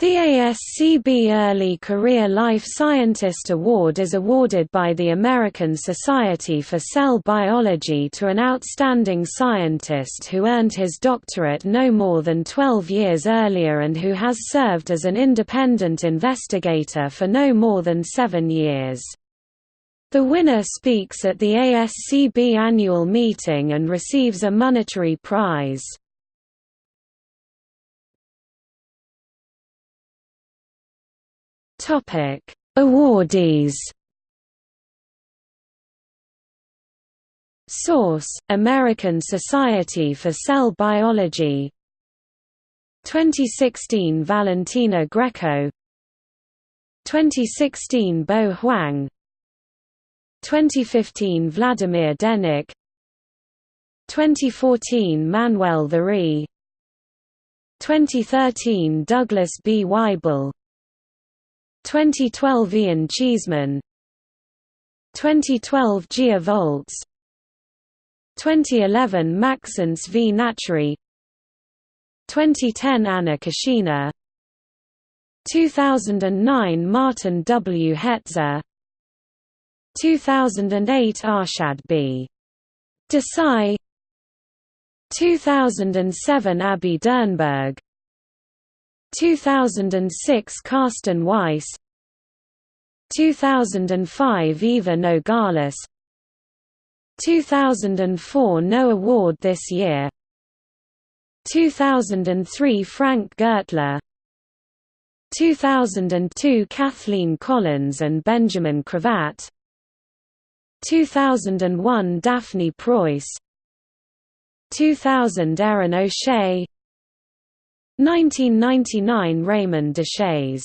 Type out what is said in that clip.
The ASCB Early Career Life Scientist Award is awarded by the American Society for Cell Biology to an outstanding scientist who earned his doctorate no more than 12 years earlier and who has served as an independent investigator for no more than seven years. The winner speaks at the ASCB annual meeting and receives a monetary prize. Topic: Awardees. Source: American Society for Cell Biology. 2016 Valentina Greco. 2016 Bo Huang. 2015 Vladimir Denic. 2014 Manuel Théry. 2013 Douglas B. Weibel 2012 Ian Cheeseman. 2012 Gia Voeltz. 2011 Maxence V. Nachury 2010 Anna Kashina 2009 Martin W. Hetzer. 2008 Arshad B. Desai. 2007 Abby Dernburg 2006 Karsten Weis. 2005 Eva Nogales 2004 No award this year. 2003 Frank Gertler. 2002 Kathleen Collins and Benjamin Cravatt. 2001 Daphne Preuss. 2000 Erin O'Shea 1999 Raymond Deshaies